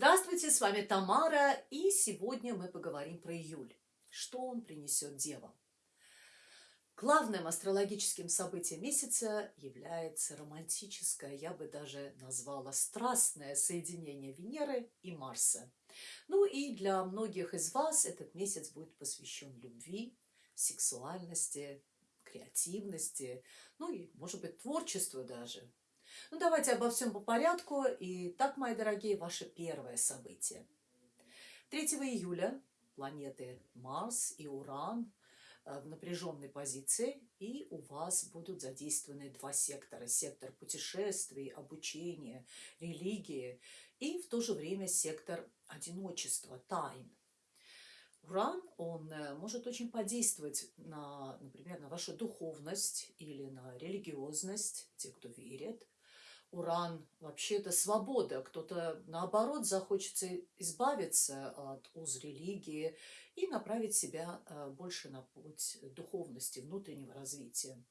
Здравствуйте, с вами Тамара, и сегодня мы поговорим про июль. Что он принесет девам? Главным астрологическим событием месяца является романтическое, я бы даже назвала страстное соединение Венеры и Марса. Ну и для многих из вас этот месяц будет посвящен любви, сексуальности, креативности, ну и, может быть, творчеству даже. Ну, давайте обо всем по порядку. И так, мои дорогие, ваше первое событие. 3 июля планеты Марс и Уран э, в напряженной позиции, и у вас будут задействованы два сектора. Сектор путешествий, обучения, религии, и в то же время сектор одиночества, тайн. Уран, он э, может очень подействовать на, например, на вашу духовность или на религиозность, те, кто верит. Уран вообще это свобода. Кто-то, наоборот, захочется избавиться от уз религии и направить себя э, больше на путь духовности, внутреннего развития.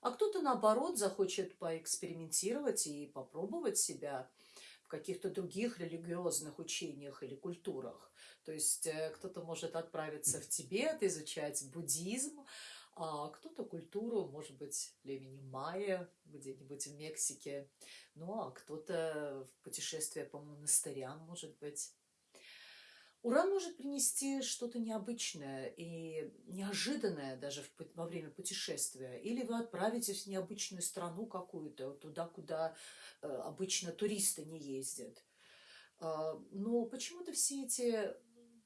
А кто-то, наоборот, захочет поэкспериментировать и попробовать себя каких-то других религиозных учениях или культурах. То есть э, кто-то может отправиться в Тибет, изучать буддизм, а кто-то культуру, может быть, племени майя где-нибудь в Мексике, ну а кто-то в путешествие по монастырям, может быть. Уран может принести что-то необычное и неожиданное даже во время путешествия. Или вы отправитесь в необычную страну какую-то, туда, куда э, обычно туристы не ездят. А, но почему-то все эти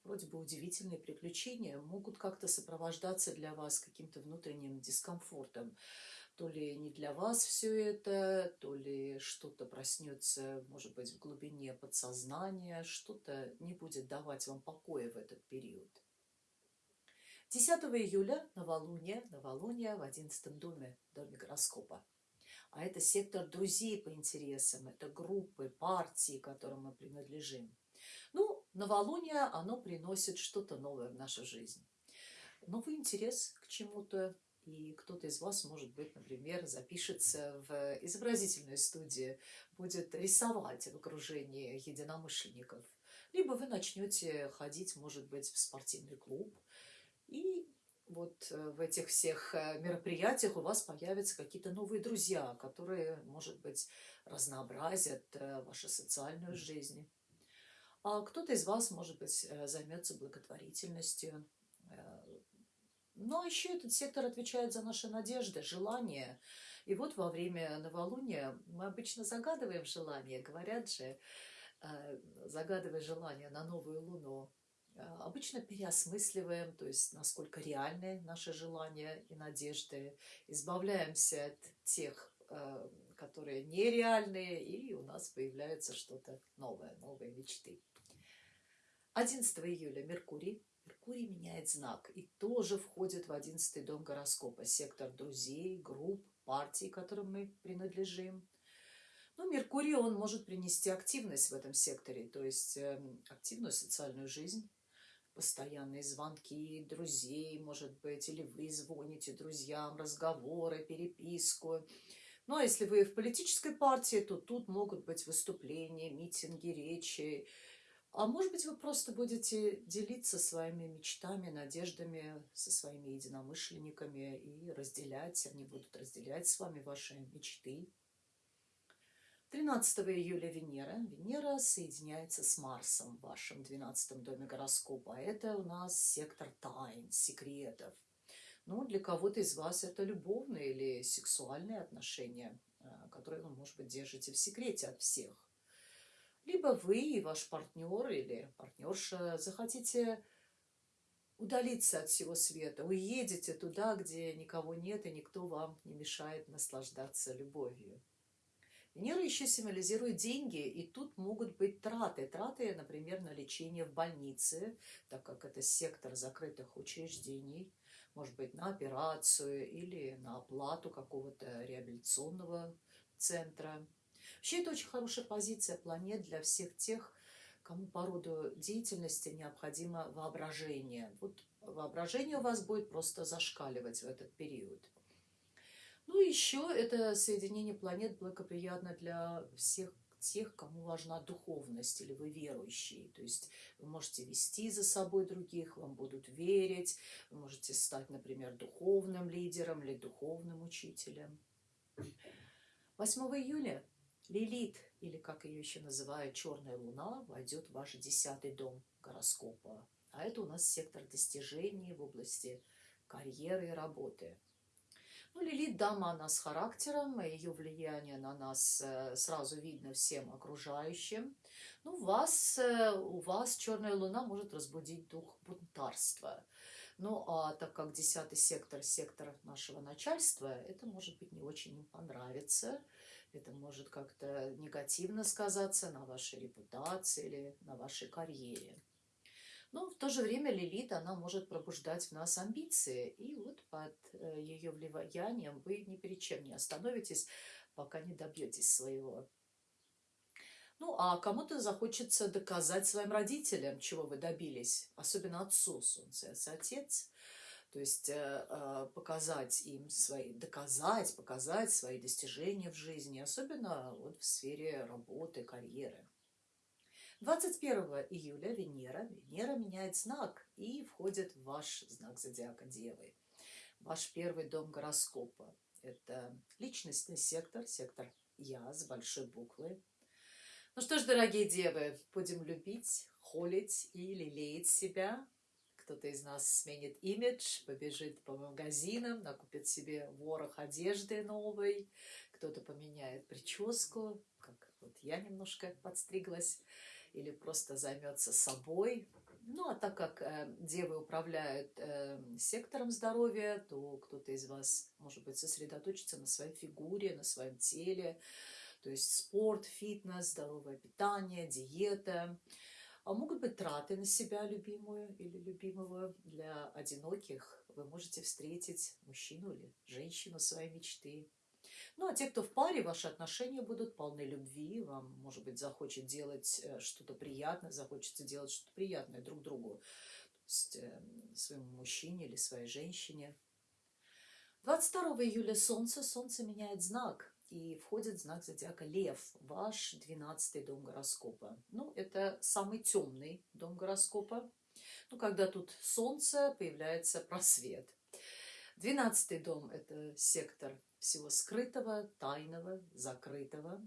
вроде бы удивительные приключения могут как-то сопровождаться для вас каким-то внутренним дискомфортом то ли не для вас все это, то ли что-то проснется, может быть, в глубине подсознания, что-то не будет давать вам покоя в этот период. 10 июля новолуние, новолуние в 11 доме, доме гороскопа. А это сектор друзей по интересам, это группы, партии, которым мы принадлежим. Ну, новолуние, оно приносит что-то новое в нашу жизнь. Новый интерес к чему-то, и кто-то из вас, может быть, например, запишется в изобразительную студию, будет рисовать в окружении единомышленников. Либо вы начнете ходить, может быть, в спортивный клуб, и вот э, в этих всех э, мероприятиях у вас появятся какие-то новые друзья, которые, может быть, разнообразят э, вашу социальную жизнь. А кто-то из вас, может быть, займется благотворительностью, но еще этот сектор отвечает за наши надежды, желания. И вот во время новолуния мы обычно загадываем желание, говорят же, э, загадывая желание на новую луну, э, обычно переосмысливаем, то есть насколько реальны наши желания и надежды, избавляемся от тех, э, которые нереальные, и у нас появляется что-то новое, новые мечты. 11 июля Меркурий Меркурий меняет знак и тоже входит в одиннадцатый дом гороскопа, сектор друзей, групп, партий, которым мы принадлежим. Но ну, Меркурий, он может принести активность в этом секторе, то есть э, активную социальную жизнь, постоянные звонки друзей, может быть, или вы звоните друзьям, разговоры, переписку. Ну, а если вы в политической партии, то тут могут быть выступления, митинги, речи, а может быть, вы просто будете делиться своими мечтами, надеждами со своими единомышленниками и разделять, они будут разделять с вами ваши мечты. 13 июля Венера. Венера соединяется с Марсом в вашем 12 доме гороскопа. А это у нас сектор тайн, секретов. Ну, для кого-то из вас это любовные или сексуальные отношения, э, которые вы, может быть, держите в секрете от всех либо вы и ваш партнер или партнерша захотите удалиться от всего света, уедете туда, где никого нет и никто вам не мешает наслаждаться любовью. Венера еще символизирует деньги, и тут могут быть траты. Траты, например, на лечение в больнице, так как это сектор закрытых учреждений, может быть, на операцию или на оплату какого-то реабилитационного центра. Вообще это очень хорошая позиция планет для всех тех, кому по роду деятельности необходимо воображение. Вот воображение у вас будет просто зашкаливать в этот период. Ну, еще это соединение планет благоприятно для всех тех, кому важна духовность или вы верующие. То есть вы можете вести за собой других, вам будут верить, вы можете стать, например, духовным лидером или духовным учителем. 8 июля Лилит, или как ее еще называют, Черная Луна, войдет в ваш десятый дом гороскопа. А это у нас сектор достижений в области карьеры и работы. Ну, Лилит дама, она с характером, ее влияние на нас э, сразу видно всем окружающим. Ну, вас, э, у вас черная луна может разбудить дух бунтарства. Ну, а так как десятый сектор, сектор нашего начальства, это может быть не очень понравится. Это может как-то негативно сказаться на вашей репутации или на вашей карьере. Но в то же время Лилит, она может пробуждать в нас амбиции. И вот под э, ее влиянием вы ни перед чем не остановитесь, пока не добьетесь своего. Ну, а кому-то захочется доказать своим родителям, чего вы добились, особенно отцу Солнце, отец. То есть э, э, показать им свои, доказать, показать свои достижения в жизни, особенно вот в сфере работы, карьеры. 21 июля Венера, Венера меняет знак и входит в ваш знак зодиака Девы. Ваш первый дом гороскопа. Это личностный сектор, сектор Я с большой буквы. Ну что ж, дорогие девы, будем любить, холить и лелеять себя. Кто-то из нас сменит имидж, побежит по магазинам, накупит себе ворох одежды новой, кто-то поменяет прическу, как вот я немножко подстриглась или просто займется собой. Ну, а так как э, девы управляют э, сектором здоровья, то кто-то из вас, может быть, сосредоточится на своей фигуре, на своем теле. То есть спорт, фитнес, здоровое питание, диета. А могут быть траты на себя любимую или любимого. Для одиноких вы можете встретить мужчину или женщину своей мечты. Ну, а те, кто в паре, ваши отношения будут полны любви, вам, может быть, захочет делать э, что-то приятное, захочется делать что-то приятное друг другу, то есть э, своему мужчине или своей женщине. 22 июля Солнце, Солнце меняет знак и входит знак зодиака Лев, ваш 12 дом гороскопа. Ну, это самый темный дом гороскопа. Ну, когда тут Солнце, появляется просвет. Двенадцатый дом – это сектор всего скрытого, тайного, закрытого.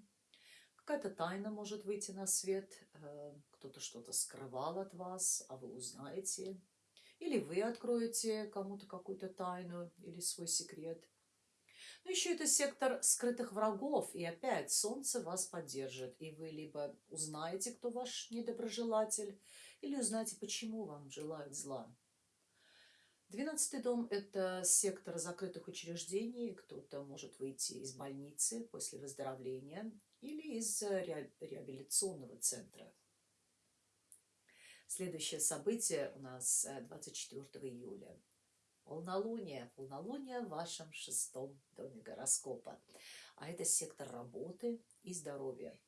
Какая-то тайна может выйти на свет, э, кто-то что-то скрывал от вас, а вы узнаете. Или вы откроете кому-то какую-то тайну или свой секрет. Но еще это сектор скрытых врагов, и опять солнце вас поддержит, и вы либо узнаете, кто ваш недоброжелатель, или узнаете, почему вам желают зла. Двенадцатый дом – это сектор закрытых учреждений. Кто-то может выйти из больницы после выздоровления или из реабилитационного центра. Следующее событие у нас 24 э, июля. Полнолуние. Полнолуние в вашем шестом доме гороскопа. А это сектор работы и здоровья.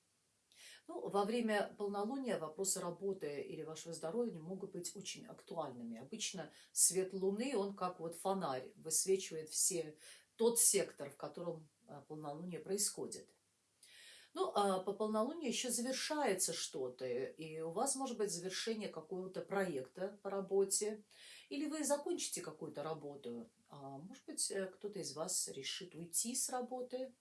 Ну, во время полнолуния вопросы работы или вашего здоровья могут быть очень актуальными. Обычно свет Луны, он как вот фонарь, высвечивает все, тот сектор, в котором а, полнолуние происходит. Ну, а по полнолунию еще завершается что-то, и у вас может быть завершение какого-то проекта по работе, или вы закончите какую-то работу, а может быть, э, кто-то из вас решит уйти с работы,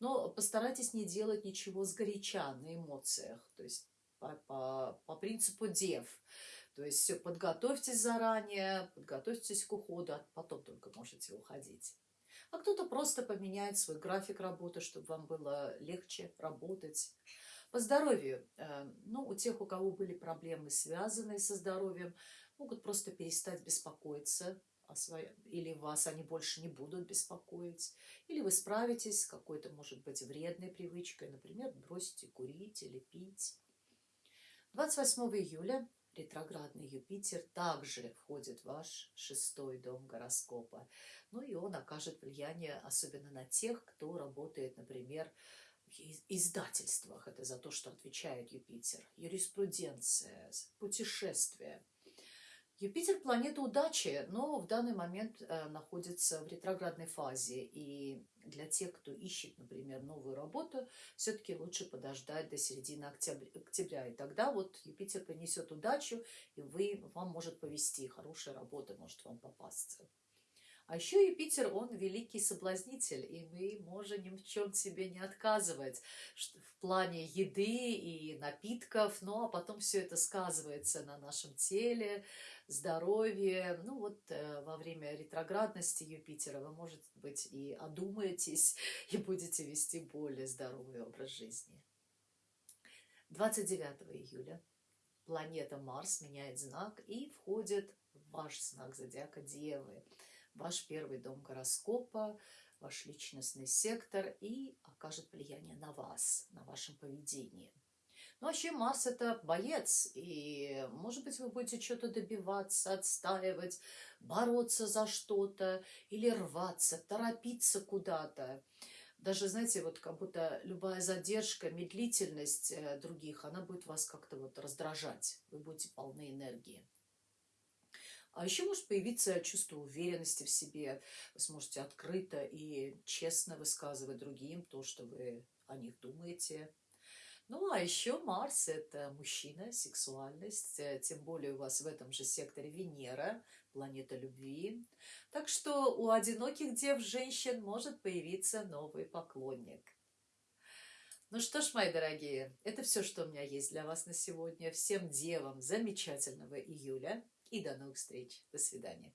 но постарайтесь не делать ничего сгоряча на эмоциях, то есть по, по, по принципу дев. То есть все подготовьтесь заранее, подготовьтесь к уходу, а потом только можете уходить. А кто-то просто поменяет свой график работы, чтобы вам было легче работать. По здоровью. Э, ну, у тех, у кого были проблемы, связанные со здоровьем, могут просто перестать беспокоиться о своем, или вас они больше не будут беспокоить, или вы справитесь с какой-то, может быть, вредной привычкой, например, бросите курить или пить. 28 июля ретроградный Юпитер также входит в ваш шестой дом гороскопа. Ну и он окажет влияние особенно на тех, кто работает, например, в издательствах. Это за то, что отвечает Юпитер. Юриспруденция, путешествия – Юпитер– планета удачи, но в данный момент э, находится в ретроградной фазе. И для тех, кто ищет, например, новую работу, все-таки лучше подождать до середины октября. И тогда вот Юпитер принесет удачу, и вы, вам может повести, хорошая работа может вам попасться. А еще Юпитер, он великий соблазнитель, и мы можем ни в чем себе не отказывать в плане еды и напитков, ну а потом все это сказывается на нашем теле, здоровье. Ну вот э, во время ретроградности Юпитера вы, может быть, и одумаетесь, и будете вести более здоровый образ жизни. 29 июля планета Марс меняет знак и входит в ваш знак зодиака Девы – ваш первый дом гороскопа, ваш личностный сектор и окажет влияние на вас, на вашем поведении. Ну, вообще Марс – это боец, и, может быть, вы будете что-то добиваться, отстаивать, бороться за что-то или рваться, торопиться куда-то. Даже, знаете, вот как будто любая задержка, медлительность э, других, она будет вас как-то вот раздражать. Вы будете полны энергии. А еще может появиться чувство уверенности в себе. Вы сможете открыто и честно высказывать другим то, что вы о них думаете. Ну, а еще Марс – это мужчина, сексуальность, э, тем более у вас в этом же секторе Венера, планета любви. Так что у одиноких дев женщин может появиться новый поклонник. Ну что ж, мои дорогие, это все, что у меня есть для вас на сегодня. Всем девам замечательного июля. И до новых встреч. До свидания.